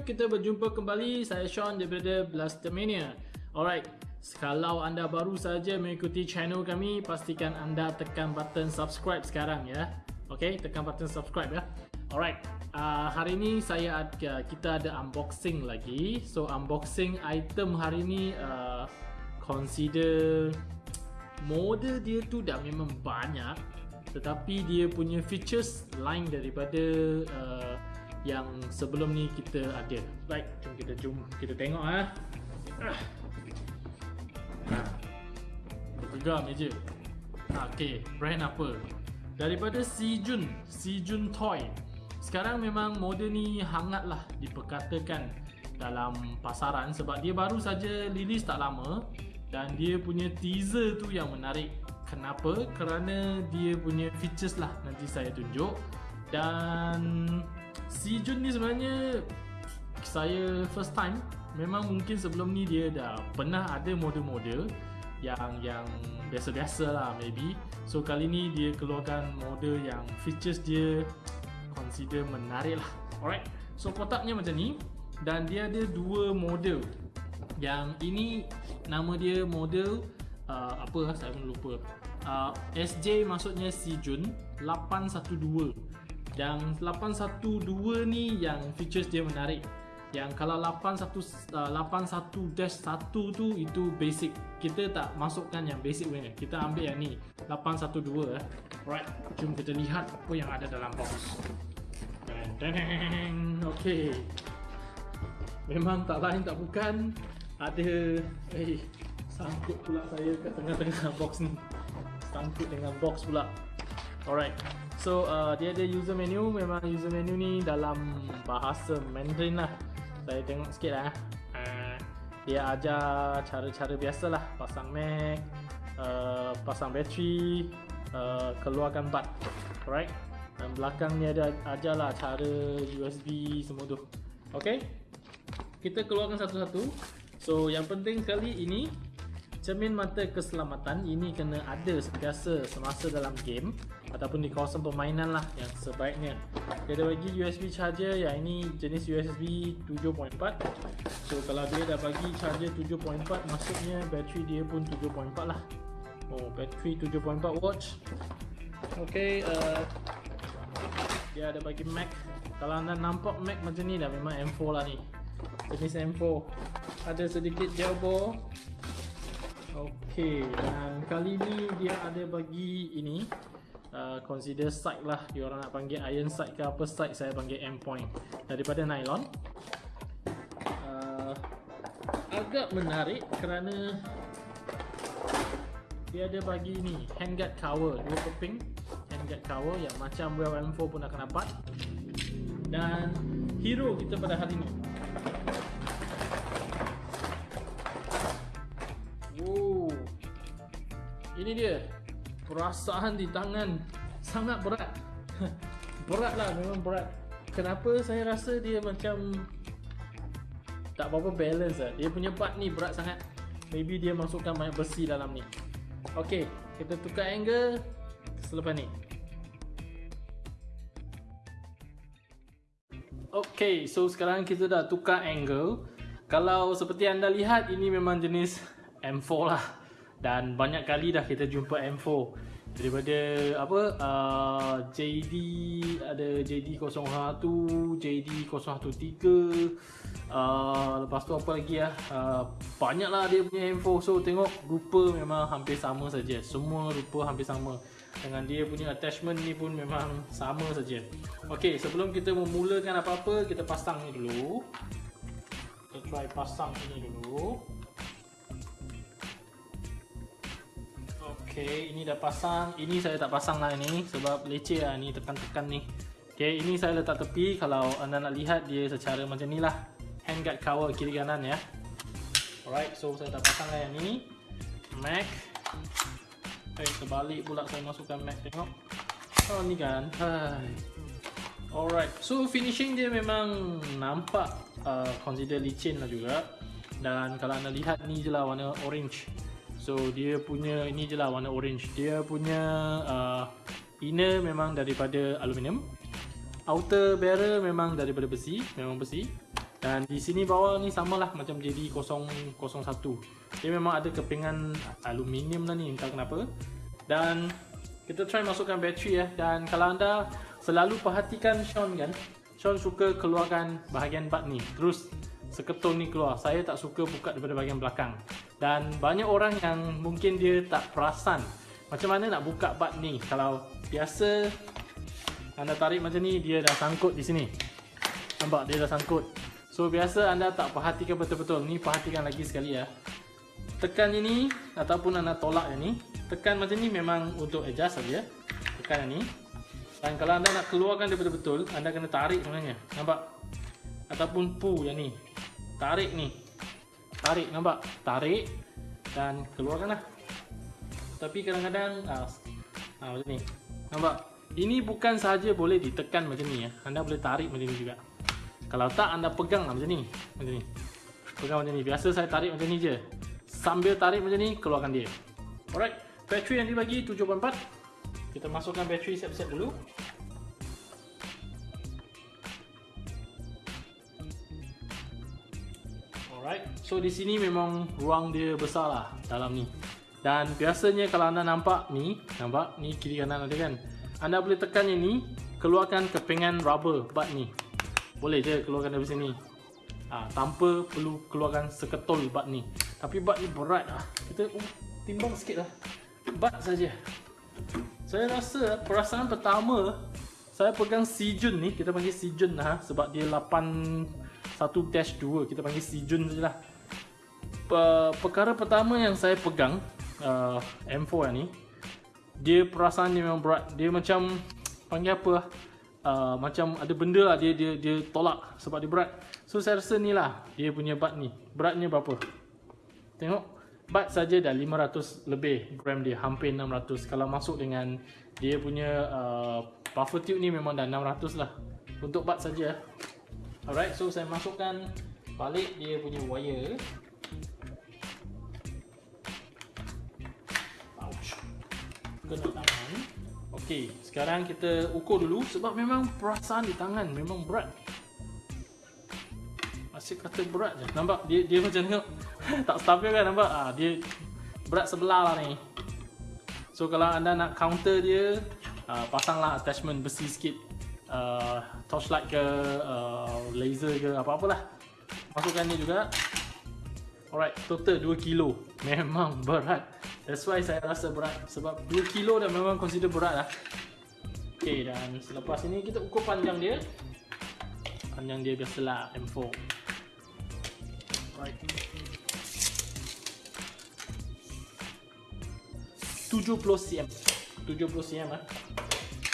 Kita berjumpa kembali. Saya Sean daripada Blastermania. Alright, kalau anda baru saja mengikuti channel kami, pastikan anda tekan button subscribe sekarang ya. Okay, tekan button subscribe ya. Alright, uh, hari ini saya ada, kita ada unboxing lagi. So unboxing item hari ini uh, consider model dia tu dah memang banyak tetapi dia punya features lain daripada uh, yang sebelum ni kita ada. Baik, jom kita jom kita tengok ah. Ha. Pegang meja. Ha, okey, brand apa? Daripada Sijun, Sijun Toy. Sekarang memang model ni hangatlah diperkatakan dalam pasaran sebab dia baru saja rilis tak lama dan dia punya teaser tu yang menarik. Kenapa? Kerana dia punya features lah nanti saya tunjuk dan Si Jun ni sebenarnya saya first time. Memang mungkin sebelum ni dia dah pernah ada model-model yang yang biasa-biasa lah maybe. So kali ni dia keluarkan model yang features dia consider menarik lah. Alright. So kotaknya macam ni. Dan dia ada dua model. Yang ini nama dia model uh, apa saya pun lupa. Uh, SJ maksudnya Si Jun 812 yang 812 ni yang features dia menarik. Yang kalau 81 81-1 tu itu basic. Kita tak masukkan yang basic punya. Kita ambil yang ni 812 eh. Alright, jom kita lihat apa yang ada dalam box. Deng Okey. Memang tak lain tak bukan ada eh sangkut pula saya kat tengah-tengah box ni. Sangkut dengan box pula. Alright. So uh, dia ada user menu. Memang user menu ni dalam bahasa Mandarin lah. Saya tengok sikit lah. Uh, Dia ajar cara-cara biasa lah. Pasang Mac uh, Pasang bateri uh, Keluarkan bat Alright? Dan belakang ni ada ajar lah cara USB semua tu. Okay? Kita keluarkan satu-satu. So yang penting sekali ini Cermin mata keselamatan ini kena ada sentiasa semasa dalam game ataupun di kawasan permainan lah yang sebaiknya. Dia ada bagi USB charger yang ini jenis USB 7.4. So kalau dia dah bagi charger 7.4 maksudnya bateri dia pun 7.4 lah. Oh bateri 7.4 watch. Okay, uh, dia ada bagi Mac. Kalau anda nampak Mac macam ni dah memang M4 lah ni. Jenis M4. Ada sedikit jailbore Okey, dan kali ni dia ada bagi ini uh, Consider sight lah, dia orang nak panggil iron sight ke apa sight Saya panggil M point. Daripada nylon. Uh, Agak menarik kerana Dia ada bagi ni, handguard cover. Dua keping handguard cover yang macam Well M4 pun akan dapat. Dan hero kita pada hari ni Ini dia. Perasaan di tangan. Sangat berat. Berat lah memang berat. Kenapa saya rasa dia macam Tak apa-apa balance lah. Dia punya part ni berat sangat. Maybe dia masukkan banyak besi dalam ni. Ok Kita tukar angle Selepas ni. Ok so sekarang kita dah tukar angle. Kalau seperti anda lihat Ini memang jenis M4 lah dan banyak kali dah kita jumpa M4 daripada apa uh, JD ada JD 01 JD 013 uh, lepas tu apa lagi ya uh, banyaklah dia punya M4 so tengok rupa memang hampir sama saja. Semua rupa hampir sama. Dengan dia punya attachment ni pun memang sama saja. Okey sebelum kita memulakan apa-apa kita pasang ni dulu. Kita try pasang ini dulu Okay, ini dah pasang. Ini saya tak pasang lah ini sebab leceh lah ni tekan-tekan ni. Okay, ini saya letak tepi. Kalau anda nak lihat dia secara macam ni lah. Handguard cover kiri kanan ya. Alright, so saya dah pasang lah yang ni. Mac. Okay, terbalik pula saya masukkan Mac tengok. Oh ni kan. Hai. Alright, so finishing dia memang nampak uh, consider licin lah juga. Dan kalau anda lihat ni je lah warna orange. So dia punya ini je lah warna orange Dia punya uh, inner memang daripada aluminium Outer barrel memang daripada besi Memang besi Dan di sini bawah ni samalah macam JD001. Dia memang ada kepingan aluminium lah ni entah kenapa. Dan kita try masukkan bateri ya. Dan kalau anda selalu perhatikan Sean kan, Sean suka keluarkan bahagian bat ni. Terus seketul ni keluar. Saya tak suka buka daripada bahagian belakang. Dan banyak orang yang mungkin dia tak perasan macam mana nak buka bat ni. Kalau biasa anda tarik macam ni, dia dah sangkut di sini. Nampak dia dah sangkut. So biasa anda tak perhatikan betul-betul. Ni perhatikan lagi sekali ya. Tekan ini ataupun anda tolak yang ni. Tekan macam ni memang untuk adjust saja. Tekan yang ni. Dan kalau anda nak keluarkan dia betul-betul, anda kena tarik sebenarnya. Nampak? Ataupun pull yang ni. Tarik ni. Tarik nampak? Tarik dan keluarkanlah. Tapi kadang-kadang ah, ah macam ni. Nampak? Ini bukan sahaja boleh ditekan macam ni ya. Anda boleh tarik macam ni juga. Kalau tak anda pegang lah macam ni Macam ni Pegang macam ni Biasa saya tarik macam ni je Sambil tarik macam ni Keluarkan dia Alright Bateri yang dibagi 7.4 Kita masukkan bateri siap-siap dulu Alright So di sini memang ruang dia besar lah Dalam ni. Dan biasanya kalau anda nampak ni Nampak ni kiri kanan ada kan? Anda boleh tekan yang ni Keluarkan kepingan rubber Bat ni. Boleh je keluarkan dari sini. Ha, tanpa perlu keluarkan seketul bat ni. Tapi bat ni berat lah. Kita uh, timbang sikit lah. Bat saja. Saya rasa perasaan pertama saya pegang Sijun ni kita panggil Sijun lah sebab dia 81-2 kita panggil Sijun sajalah perkara pertama yang saya pegang uh, M4 ni dia perasaan dia memang berat dia macam panggil apa lah uh, macam ada benda lah dia dia dia tolak sebab dia berat. So saya rasa ni lah dia punya bat ni. Beratnya berapa? Tengok bat saja dah 500 lebih gram dia hampir 600 kalau masuk dengan dia punya uh, buffer tube ni memang dah 600 lah untuk bat saja. Alright, so saya masukkan balik dia punya wire. Ouch. Kena tangan. Okey, sekarang kita ukur dulu sebab memang perasaan di tangan memang berat. Masih kata berat je. Nampak dia dia macam tengok tak stabil kan nampak? Ah dia berat sebelah lah ni. So kalau anda nak counter dia, uh, pasanglah attachment besi sikit. Uh, torchlight ke uh, laser ke apa-apalah. Masukkan ni juga. Alright, total 2 kilo. Memang berat. That's why saya rasa berat sebab 2 kilo dah memang consider berat lah. Okay dan selepas ini kita ukur panjang dia. Panjang dia biasalah M4. Right. 70 cm. 70 cm ah.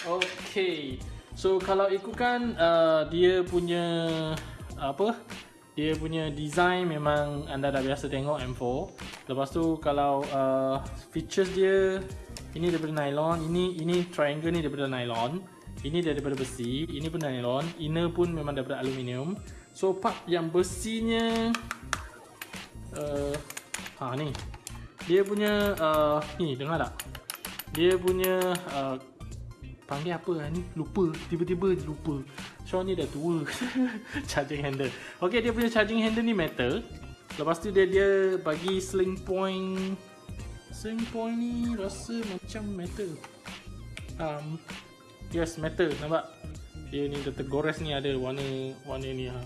Okay. So kalau ikutkan uh, dia punya apa? Dia punya design memang anda dah biasa tengok M4 Lepas tu kalau uh, features dia Ini daripada nylon Ini ini triangle ni daripada nylon Ini daripada besi Ini pun nylon Inner pun memang daripada aluminium. So part yang besinya uh, Ha ni. Dia punya uh, Ni dengar tak? Dia punya uh, Panggil apa lah ni? Lupa. Tiba-tiba lupa. Sean ni dah tua. Charging handle. Okay dia punya charging handle ni metal. Lepas tu dia dia bagi sling point. Sling point ni rasa macam metal. Um, Yes metal. Nampak? Dia ni tergores ni ada warna warna ni ha.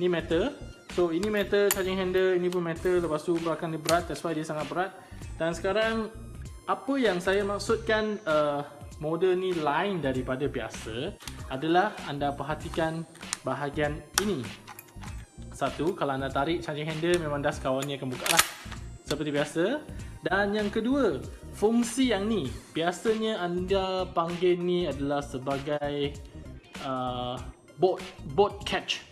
Ni metal. So ini metal charging handle Ini pun metal. Lepas tu belakang dia berat. That's why dia sangat berat. Dan sekarang Apa yang saya maksudkan uh, Model ni lain daripada biasa adalah anda perhatikan bahagian ini. Satu, kalau anda tarik charging handle memang das kawan ni akan buka lah. Seperti biasa. Dan yang kedua, fungsi yang ni. Biasanya anda panggil ni adalah sebagai uh, boat, boat catch.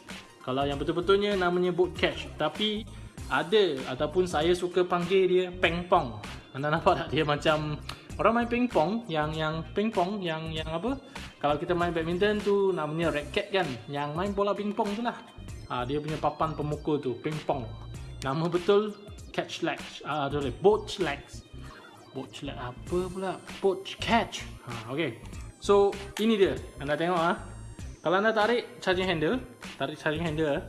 Kalau yang betul-betulnya namanya boat catch. Tapi ada ataupun saya suka panggil dia pengpong. Anda nampak tak dia macam orang main pingpong yang yang pingpong yang yang apa? Kalau kita main badminton tu namanya racket kan? Yang main bola pingpong tu lah. Ha, dia punya papan pemukul tu pingpong. Nama betul catch legs. Ah uh, boleh boat legs. Boat leg apa pula? Boat catch. Ha okey so ini dia. Anda tengok ah. Kalau anda tarik charging handle tarik charging handle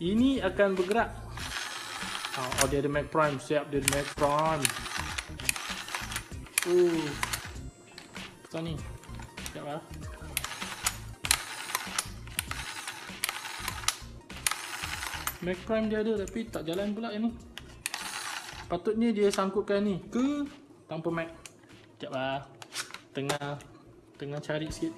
ini akan bergerak. Oh, oh dia ada Mac Prime, siap dia ada Mac Prime. Uh. Ni. Sekejap lah. Mac Prime dia ada tapi tak jalan pula yang ni. Patutnya dia sangkutkan ni ke tanpa Mac. Sekejap lah. Tengah tengah cari sikit.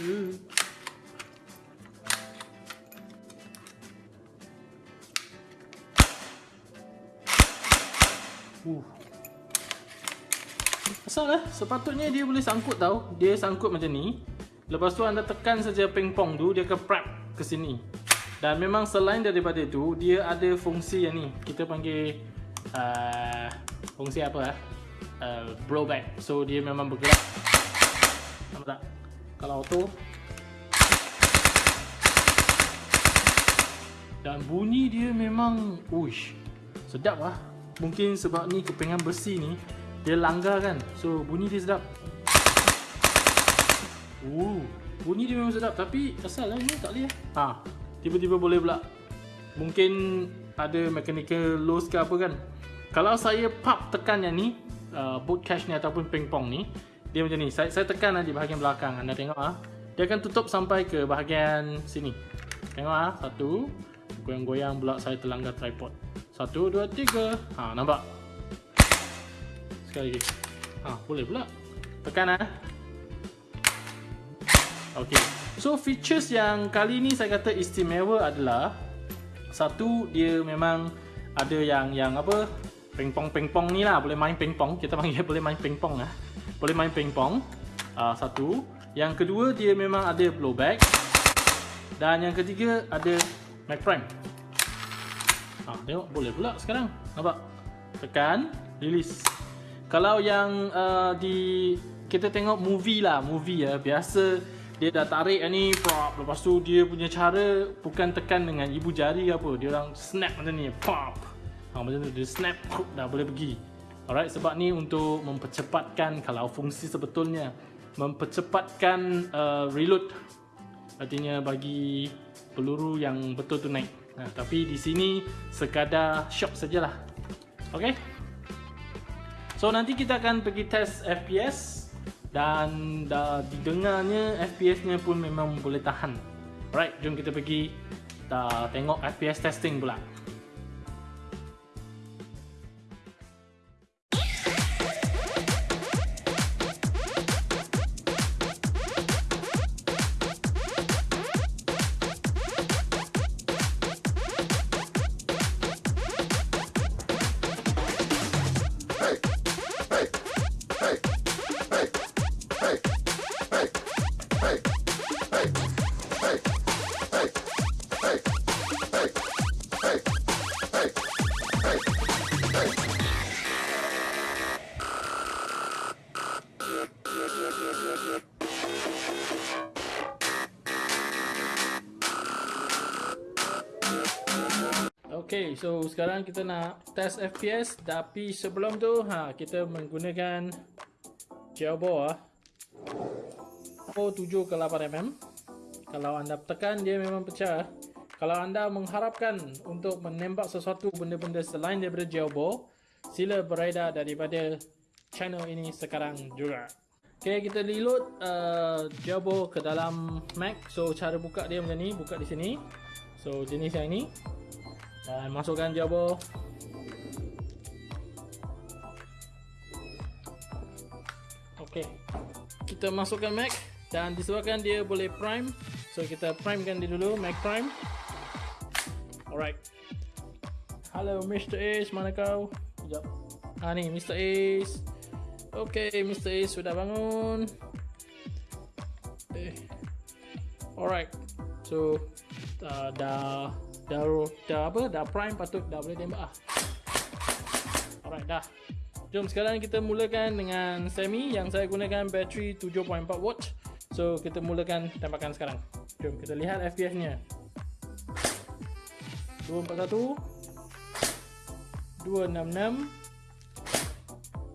Uh. Uh. Asal lah, sepatutnya dia boleh sangkut tau. Dia sangkut macam ni. Lepas tu anda tekan saja pingpong tu Dia akan prep ke sini. Dan memang selain daripada itu Dia ada fungsi yang ni. Kita panggil uh, Fungsi apa lah uh, Blowback So dia memang bergerak. Nampak tak? Kalau auto. Dan bunyi dia memang Uish Sedap lah Mungkin sebab ni kepingan besi ni dia langgar kan. So bunyi dia sedap. Uh, bunyi dia memang sedap. Tapi asal lah ni tak boleh. Ha, tiba-tiba boleh pula. Mungkin ada mechanical loss ke apa kan. Kalau saya pop tekan yang ni uh, boot cache ni ataupun pingpong ni dia macam ni. Saya, saya tekan di bahagian belakang. Anda tengok ah. Dia akan tutup sampai ke bahagian sini. Tengok ah. Satu goyang-goyang pula saya terlanggar tripod satu, dua, tiga ha, nampak sekali lagi. Ha, boleh pula. Tekan ah. Okey. So features yang kali ni saya kata istimewa adalah satu dia memang ada yang yang apa? Pingpong pingpong ni lah boleh main pingpong. Kita panggil boleh main pingpong ah. Boleh main pingpong. Uh, satu. Yang kedua dia memang ada blowback. Dan yang ketiga ada Mac Prime. Ah, tengok boleh pula sekarang. Nampak? Tekan, release. Kalau yang uh, di kita tengok movie lah, movie ya, biasa dia dah tarik ni pop lepas tu dia punya cara bukan tekan dengan ibu jari apa, dia orang snap macam ni, pop. Ha macam tu dia snap pop, dah boleh pergi. Alright, sebab ni untuk mempercepatkan kalau fungsi sebetulnya mempercepatkan uh, reload artinya bagi peluru yang betul tu naik. Nah, tapi di sini sekadar shock sajalah. Okay. So nanti kita akan pergi test FPS dan dah didengarnya FPS-nya pun memang boleh tahan. Alright, jom kita pergi tengok FPS testing pula. Okay, so sekarang kita nak test FPS tapi sebelum tu ha kita menggunakan Jailbore ah. Oh 7 ke 8 mm. Kalau anda tekan dia memang pecah. Kalau anda mengharapkan untuk menembak sesuatu benda-benda selain daripada Jailbore, sila beredar daripada channel ini sekarang juga. Okay, kita reload uh, ke dalam Mac. So cara buka dia macam ni, buka di sini. So jenis yang ini. Dan masukkan jabo. Okey. Kita masukkan Mac dan disebabkan dia boleh prime, so kita primekan dia dulu Mac Prime. Alright. Hello Mr. Ace, mana kau? Sekejap. Ha ni Mr. Ace. Okey, Mr. Ace sudah bangun. Eh. Alright. So uh, dah dah dah apa dah prime patut dah boleh tembak ah. Alright dah. Jom sekarang kita mulakan dengan semi yang saya gunakan bateri 7.4 watt. So kita mulakan tembakan sekarang. Jom kita lihat FPS-nya. 241 266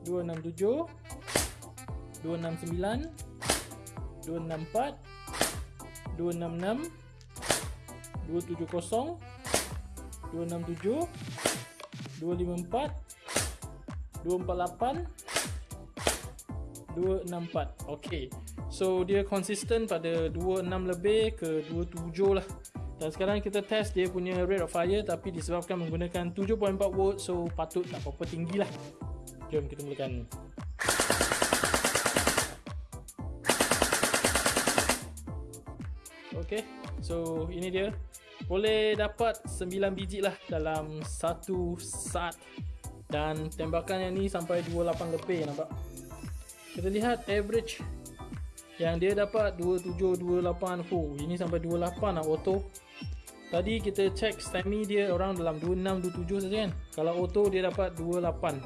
267 269 264 266 270 267 254 248 264 Okay. So dia konsisten pada 26 lebih ke 27 lah. Dan sekarang kita test dia punya rate of fire tapi disebabkan menggunakan 7.4 volt so patut tak apa-apa tinggi lah. Jom kita mulakan. Ok so ini dia boleh dapat 9 biji lah dalam satu saat dan tembakan yang ni sampai 28 lebih nampak kita lihat average yang dia dapat 27 28 oh ini sampai 28 lah auto Tadi kita check STEMI dia orang dalam 26 27 saja kan. Kalau auto dia dapat 28.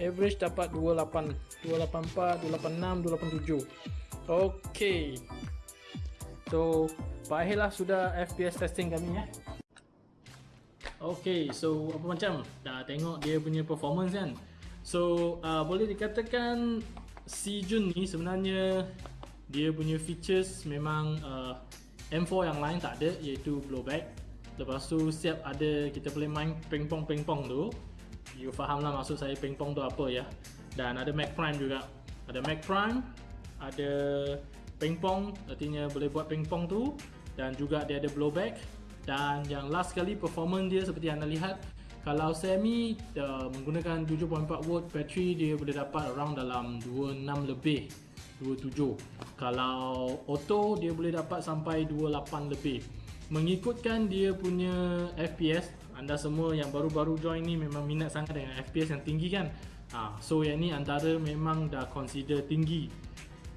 Average dapat 28, 284, 286, 287. Okey. So, baiklah sudah FPS testing kami ya. Okey, so apa macam? Dah tengok dia punya performance kan. So, uh, boleh dikatakan Si Jun ni sebenarnya dia punya features memang uh, M4 yang lain tak ada iaitu blowback Lepas tu siap ada kita boleh main ping-pong-ping-pong tu You faham lah maksud saya ping-pong tu apa ya Dan ada Mac Prime juga Ada Mac Prime Ada ping-pong artinya boleh buat ping-pong tu. Dan juga dia ada blowback Dan yang last kali performance dia seperti anda lihat Kalau semi uh, menggunakan 7.4 volt battery Dia boleh dapat around dalam 26 lebih 27 kalau auto dia boleh dapat sampai 28 lebih. Mengikutkan dia punya FPS anda semua yang baru-baru join ni memang minat sangat dengan FPS yang tinggi kan? Ha, so yang ni antara memang dah consider tinggi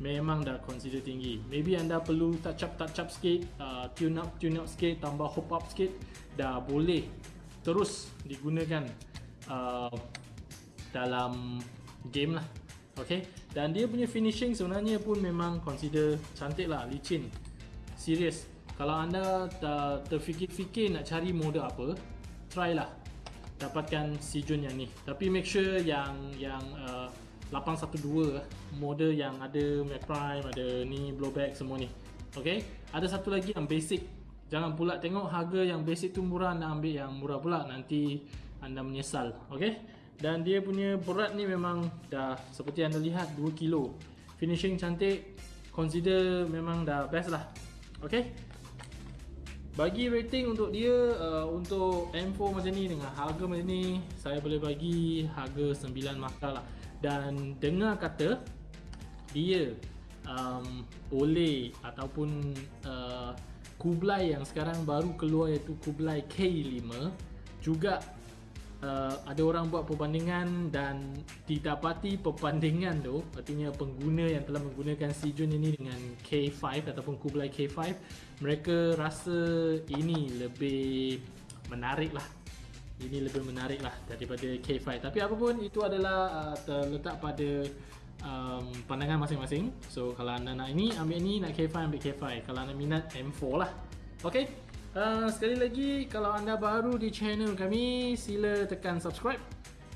memang dah consider tinggi. Maybe anda perlu touch up touch up sikit uh, tune up tune up sikit tambah hop up sikit dah boleh terus digunakan uh, dalam game lah. Okay? Dan dia punya finishing sebenarnya pun memang consider cantik lah Licin. Serius Kalau anda terfikir-fikir nak cari model apa Try lah. Dapatkan si Jun yang ni. Tapi make sure yang yang uh, 812 Model yang ada Mac Prime Ada ni blowback semua ni. Okay Ada satu lagi yang basic. Jangan pula tengok harga yang basic tu murah Nak ambil yang murah pula. Nanti anda menyesal. Okay dan dia punya berat ni memang dah seperti anda lihat 2 kilo. Finishing cantik. Consider memang dah best lah. Ok? Bagi rating untuk dia uh, untuk M4 macam ni dengan harga macam ni saya boleh bagi harga 9 markah lah dan dengar kata dia um, oleh ataupun uh, Kublai yang sekarang baru keluar iaitu Kublai K5 juga uh, ada orang buat perbandingan dan didapati perbandingan tu. Artinya pengguna yang telah menggunakan Sijun ini dengan K5 ataupun Kublai K5 mereka rasa ini lebih menarik lah ini lebih menarik lah daripada K5 tapi apapun itu adalah uh, terletak pada um, pandangan masing-masing. So kalau anda nak ini ambil ini. Nak K5 ambil K5 kalau anda minat M4 lah. Ok? Uh, sekali lagi kalau anda baru di channel kami sila tekan subscribe.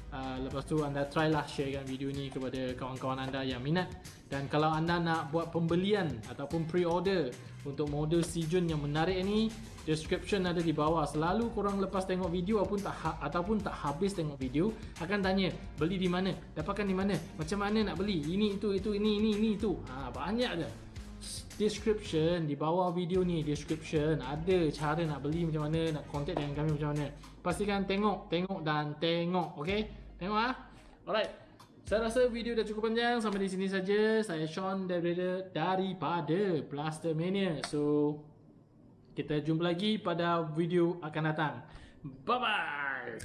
Uh, lepas tu anda try lah sharekan video ni kepada kawan-kawan anda yang minat dan kalau anda nak buat pembelian ataupun pre-order untuk model Sijun yang menarik ni description ada di bawah. Selalu korang lepas tengok video ataupun tak ha ataupun tak habis tengok video akan tanya beli di mana? Dapatkan di mana? Macam mana nak beli? Ini itu itu ini ini ini itu. Ha, banyak je. Description di bawah video ni description. Ada cara nak beli macam mana nak contact dengan kami macam mana. Pastikan tengok tengok dan tengok okey? Tengok ah. Alright saya rasa video dah cukup panjang. Sampai di sini saja. Saya Sean daripada daripada Blaster Mania. So kita jumpa lagi pada video akan datang. Bye bye